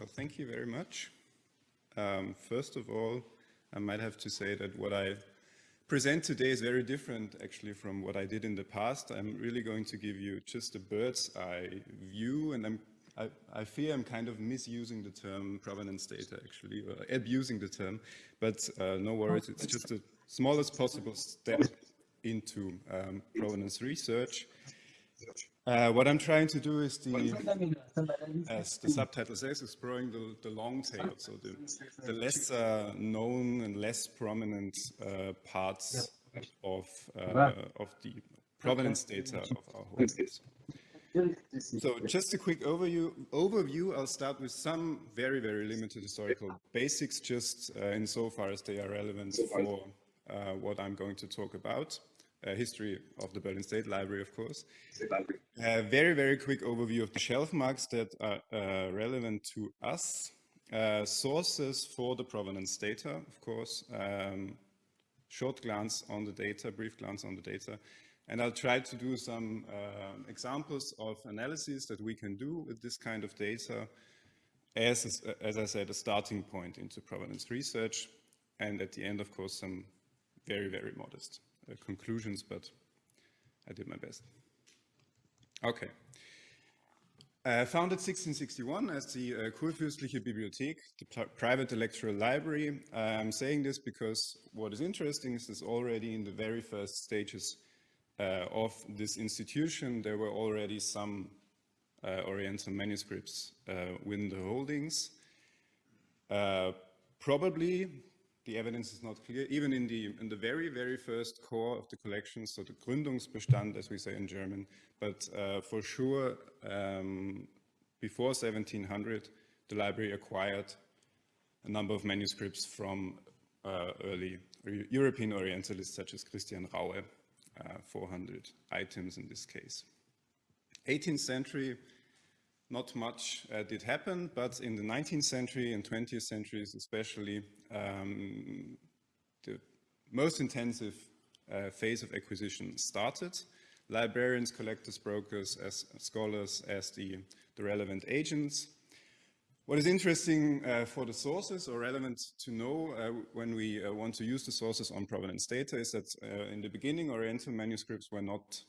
Well, thank you very much. Um, first of all, I might have to say that what I present today is very different actually from what I did in the past. I'm really going to give you just a bird's eye view and I'm, I, I fear I'm kind of misusing the term provenance data actually, or abusing the term, but uh, no worries, it's just the smallest possible step into um, provenance research. Uh, what I'm trying to do is the, as the subtitle says, exploring the, the long tail, so the, the less uh, known and less prominent uh, parts of, uh, of the provenance data of our holdings. So just a quick overview, overview, I'll start with some very, very limited historical basics, just uh, insofar as they are relevant for uh, what I'm going to talk about uh, history of the Berlin State Library, of course. A very, very quick overview of the shelf marks that are uh, relevant to us. Uh, sources for the provenance data, of course. Um, short glance on the data, brief glance on the data. And I'll try to do some uh, examples of analyses that we can do with this kind of data as, as I said, a starting point into provenance research. And at the end, of course, some very, very modest uh, conclusions, but I did my best. Okay. Uh, founded 1661 as the uh, Kurfürstliche Bibliothek, the private electoral library. I'm saying this because what is interesting is this already in the very first stages uh, of this institution, there were already some uh, Oriental manuscripts uh, within the holdings. Uh, probably the evidence is not clear. Even in the, in the very, very first core of the collection, so the Gründungsbestand, as we say in German, but uh, for sure, um, before 1700, the library acquired a number of manuscripts from uh, early European Orientalists such as Christian Raue, uh, 400 items in this case. 18th century, not much uh, did happen, but in the 19th century and 20th centuries especially, um, the most intensive uh, phase of acquisition started. Librarians, collectors, brokers, as scholars, as the, the relevant agents. What is interesting uh, for the sources or relevant to know uh, when we uh, want to use the sources on provenance data is that uh, in the beginning Oriental manuscripts were not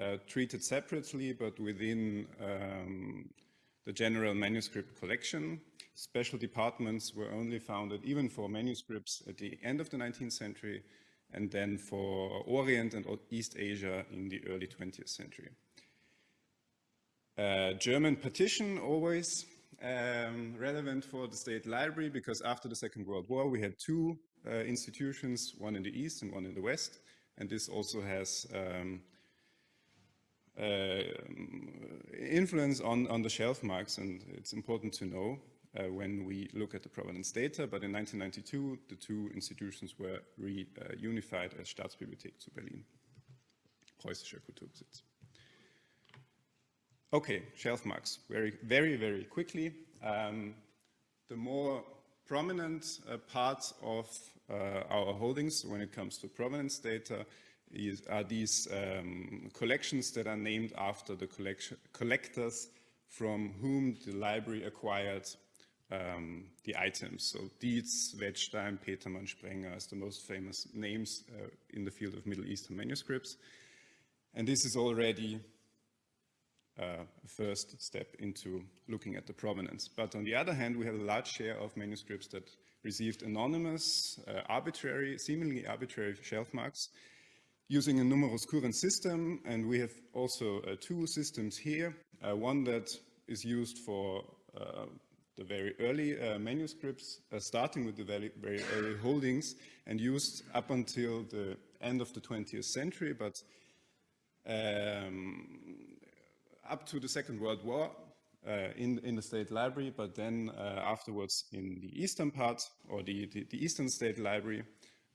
uh, treated separately, but within um, the general manuscript collection. Special departments were only founded even for manuscripts at the end of the 19th century and then for Orient and East Asia in the early 20th century. Uh, German partition always um, relevant for the state library because after the Second World War we had two uh, institutions, one in the east and one in the west, and this also has um, influence on, on the shelf marks, and it's important to know uh, when we look at the provenance data, but in 1992, the two institutions were reunified uh, as Staatsbibliothek zu Berlin, Preußischer Kulturbesitz. Okay, shelf marks, very, very, very quickly. Um, the more prominent uh, parts of uh, our holdings when it comes to provenance data is, are these um, collections that are named after the collectors from whom the library acquired um, the items. So Dietz, Wetzstein, Petermann, Sprenger as the most famous names uh, in the field of Middle Eastern manuscripts. And this is already uh, a first step into looking at the provenance. But on the other hand, we have a large share of manuscripts that received anonymous, uh, arbitrary, seemingly arbitrary shelf marks using a numerus currens system. And we have also uh, two systems here. Uh, one that is used for uh, the very early uh, manuscripts, uh, starting with the very, very early holdings and used up until the end of the 20th century, but um, up to the Second World War uh, in, in the State Library, but then afterwards in the eastern part or the, the, the Eastern State Library,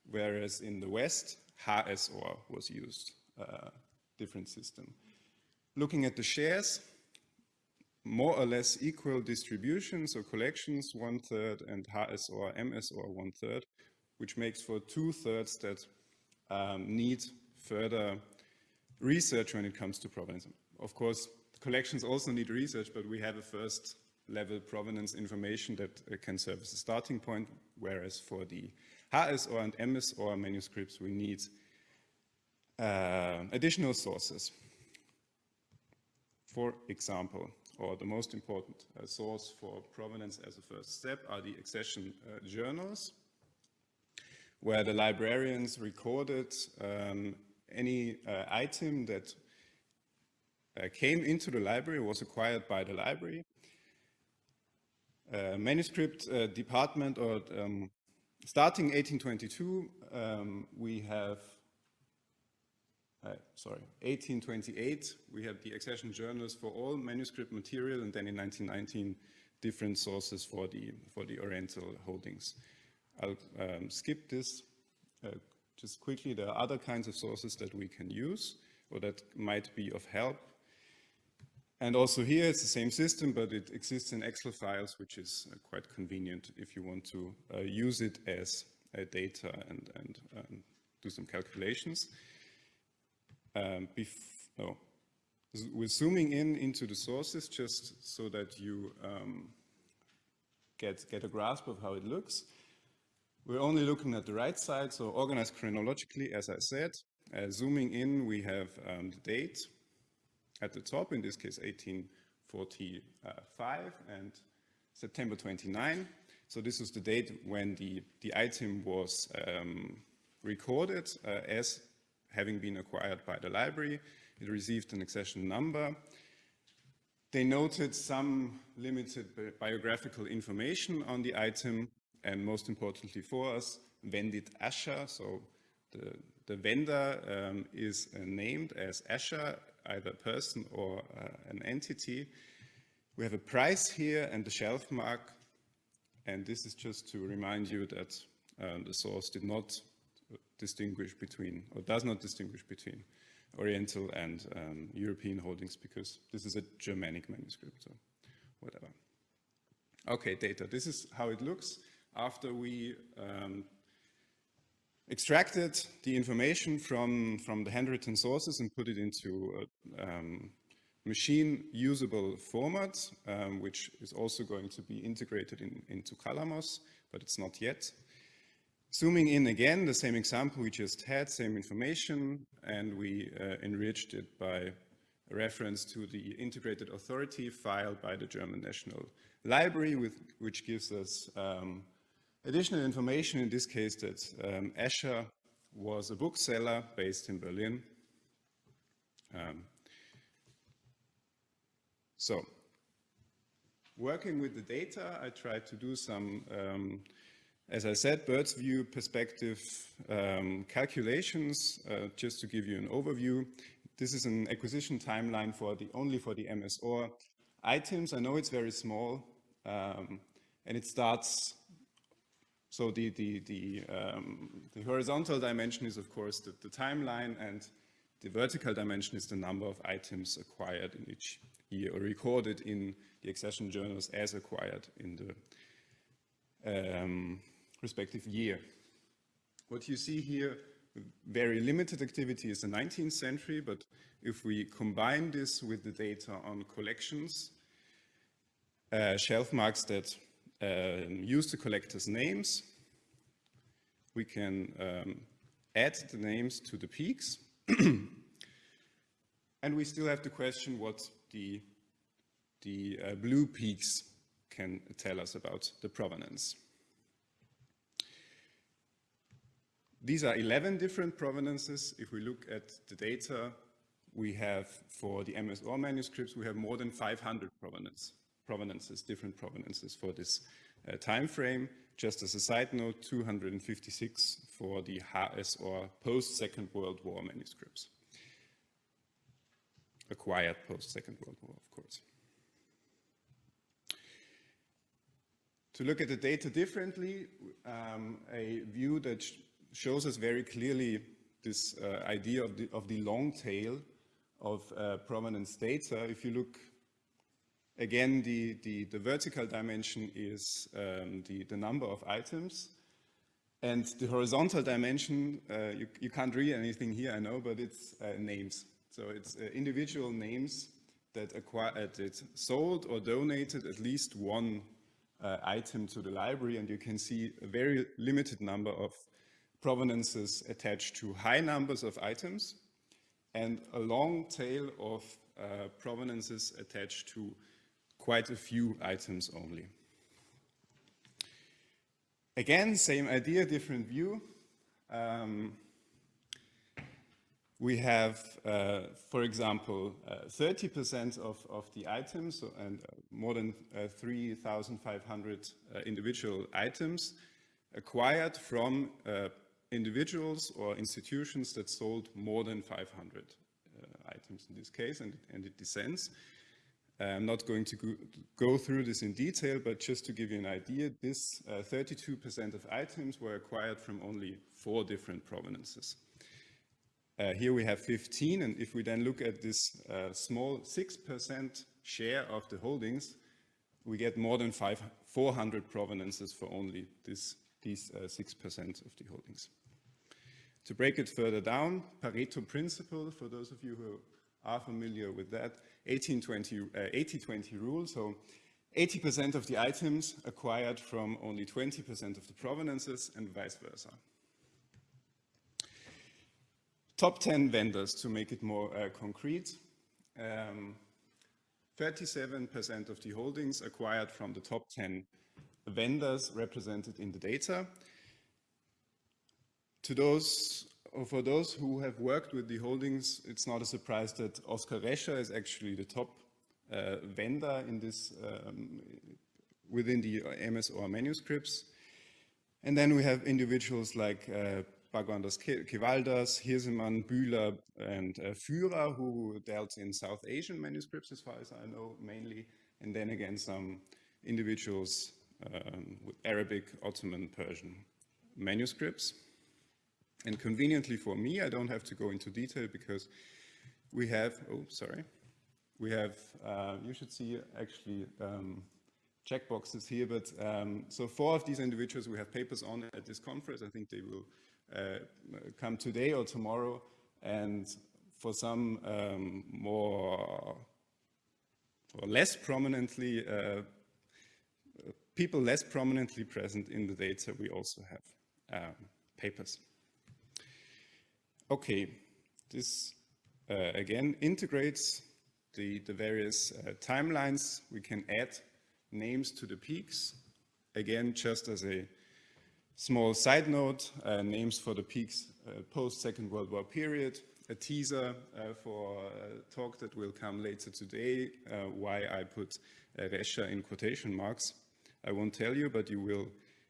whereas in the West, HSOR was used, uh, different system. Looking at the shares, more or less equal distributions or collections one third and HSOR, MSOR one third, which makes for two thirds that um, need further research when it comes to provenance. Of course, collections also need research, but we have a first level provenance information that uh, can serve as a starting point, whereas for the HSOR and MSOR manuscripts, we need uh, additional sources. For example, or the most important uh, source for provenance as a first step are the accession uh, journals, where the librarians recorded um, any uh, item that uh, came into the library, was acquired by the library. Uh, manuscript uh, department, or um, starting 1822, um, we have uh, sorry, 1828, we have the accession journals for all manuscript material, and then in 1919, different sources for the, for the Oriental holdings. I'll um, skip this uh, just quickly. There are other kinds of sources that we can use or that might be of help. And also here it's the same system, but it exists in Excel files, which is uh, quite convenient if you want to uh, use it as data and, and um, do some calculations. Um, no. We're zooming in into the sources just so that you um, get, get a grasp of how it looks. We're only looking at the right side, so organized chronologically, as I said. Uh, zooming in, we have um, the date at the top, in this case 1845 and September 29. So this was the date when the, the item was um, recorded uh, as having been acquired by the library. It received an accession number. They noted some limited biographical information on the item, and most importantly for us, vendit Asher, so the, the vendor um, is uh, named as Asher, either a person or uh, an entity. We have a price here and the shelf mark, and this is just to remind you that um, the source did not distinguish between, or does not distinguish between Oriental and um, European holdings because this is a Germanic manuscript, so whatever. Okay, data. This is how it looks after we um, extracted the information from, from the handwritten sources and put it into a um, machine usable format, um, which is also going to be integrated in, into Qalamos, but it's not yet. Zooming in again, the same example we just had, same information, and we uh, enriched it by reference to the integrated authority file by the German National Library, with, which gives us um, additional information, in this case that um, Escher was a bookseller based in Berlin. Um, so, working with the data, I tried to do some um, as I said, bird's view perspective um, calculations, uh, just to give you an overview. This is an acquisition timeline for the only for the MSOR items. I know it's very small, um, and it starts. So the the the, um, the horizontal dimension is of course the, the, timeline, and the vertical dimension is the number of items acquired in each year or recorded in the accession journals as acquired in the um, respective year. What you see here, very limited activity is the 19th century, but if we combine this with the data on collections, uh, shelf marks that uh, use the collector's names, we can um, add the names to the peaks. and we still have to question what the, the uh, blue peaks can tell us about the provenance. These are 11 different provenances. If we look at the data we have for the MSOR manuscripts, we have more than 500 provenance, provenances, different provenances for this uh, time frame. Just as a side note, 256 for the HS or post-Second World War manuscripts. Acquired post-Second World War, of course. To look at the data differently, um, a view that shows us very clearly this uh, idea of the, of the long tail of uh, provenance data. If you look again, the, the, the vertical dimension is um, the, the number of items. And the horizontal dimension, uh, you, you can't read anything here, I know, but it's uh, names. So it's uh, individual names that, acquired, uh, that sold or donated at least one uh, item to the library, and you can see a very limited number of provenances attached to high numbers of items, and a long tail of uh, provenances attached to quite a few items only. Again, same idea, different view. Um, we have, uh, for example, 30% uh, of, of the items and uh, more than uh, 3,500 uh, individual items acquired from individuals or institutions that sold more than 500 items in this case, and, and it descends. I'm not going to go, through this in detail, but just to give you an idea, this 32% of items were acquired from only four different provenances. Uh, here we have 15, and if we then look at this uh, small 6% share of the holdings, we get more than five, 400 provenances for only this, these 6% uh, of the holdings. To break it further down, Pareto principle, for those of you who are familiar with that, 80-20 uh, rule, so 80% of the items acquired from only 20% of the provenances and vice versa. Top 10 vendors, to make it more uh, concrete. 37% um, of the holdings acquired from the top 10 vendors represented in the data. To those, for those who have worked with the holdings, it's not a surprise that Oskar Rescher is actually the top uh, vendor in this, um, within the MSOR manuscripts. And then we have individuals like uh, Kevaldas, Hiersemann, Bühler, and uh, Führer, who dealt in South Asian manuscripts, as far as I know, mainly, and then again some individuals um, with Arabic, Ottoman, Persian manuscripts. And conveniently for me, I don't have to go into detail because we have, oh, sorry, we have, uh, you should see actually um, checkboxes here, but um, so four of these individuals we have papers on at this conference. I think they will uh, come today or tomorrow. And for some um, more or less prominently, uh, people less prominently present in the data, we also have um, papers. Okay, this uh, again integrates the, the various uh, timelines. We can add names to the peaks, again, just as a Small side note, uh, names for the peaks uh, post-Second World War period, a teaser uh, for a talk that will come later today, uh, why I put uh, Rescher in quotation marks. I won't tell you, but you will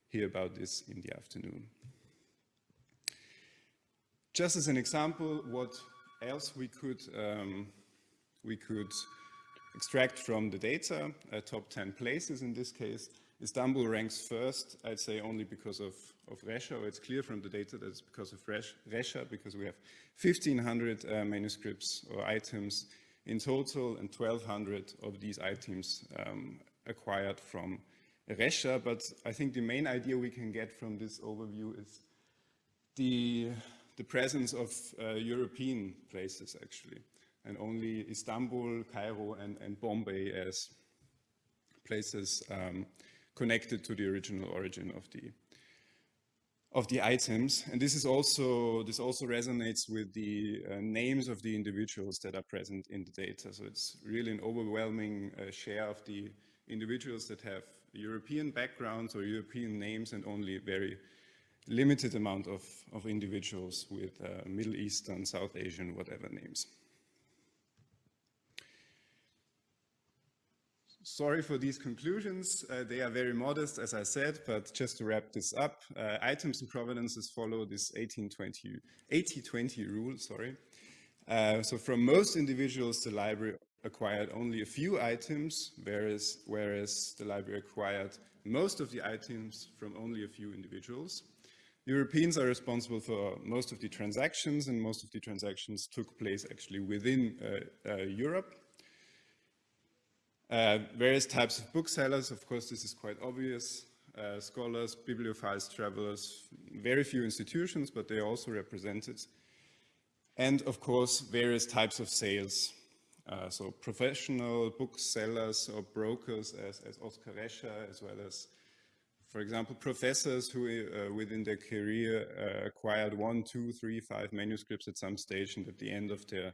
hear about this in the afternoon. Just as an example, what else we could, um, we could extract from the data, uh, top 10 places in this case, Istanbul ranks first, I'd say only because of, of Rescher. It's clear from the data that it's because of Rescher, because we have 1,500 uh, manuscripts or items in total, and 1,200 of these items um, acquired from Rescher. But I think the main idea we can get from this overview is the, the presence of uh, European places, actually, and only Istanbul, Cairo, and, and Bombay as places um, connected to the original origin of the of the items. And this is also, this also resonates with the uh, names of the individuals that are present in the data. So it's really an overwhelming uh, share of the individuals that have European backgrounds or European names and only very limited amount of, of individuals with uh, Middle Eastern, South Asian, whatever names. Sorry for these conclusions. Uh, they are very modest, as I said, but just to wrap this up, uh, items and provenances follow this 80-20 rule, sorry. Uh, so from most individuals, the library acquired only a few items, whereas, whereas the library acquired most of the items from only a few individuals. Europeans are responsible for most of the transactions, and most of the transactions took place actually within uh, uh, Europe. Uh, various types of booksellers, of course, this is quite obvious. Uh, scholars, bibliophiles, travelers, very few institutions, but they are also represented. And of course, various types of sales. Uh, so professional booksellers or brokers as, as Oskar Rescher, as well as, for example, professors who uh, within their career uh, acquired one, two, three, five manuscripts at some stage and at the end of their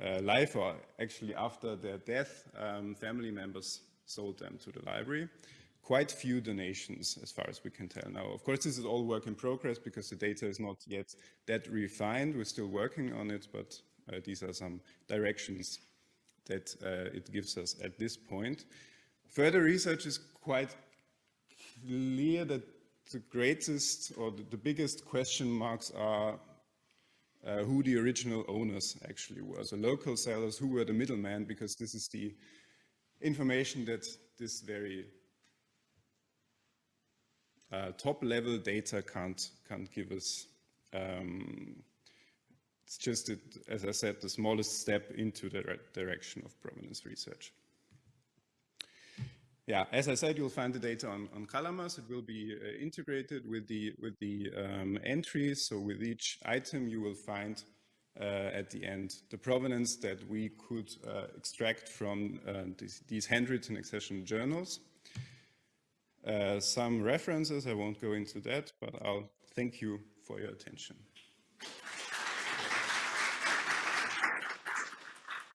uh, life or actually after their death, um, family members sold them to the library. Quite few donations as far as we can tell now. Of course, this is all work in progress because the data is not yet that refined. We're still working on it, but uh, these are some directions that uh, it gives us at this point. Further research is quite clear that the greatest or the, biggest question marks are uh, who the original owners actually were. So local sellers, who were the middlemen, because this is the information that this very uh, top level data can't, can't give us. Um, it's just, as I said, the smallest step into the direction of provenance research. Yeah, as I said, you'll find the data on, on Qalamos. It will be uh, integrated with the, with the um, entries. So with each item, you will find uh, at the end the provenance that we could uh, extract from uh, these, these, handwritten accession journals. Uh, some references, I won't go into that, but I'll thank you for your attention.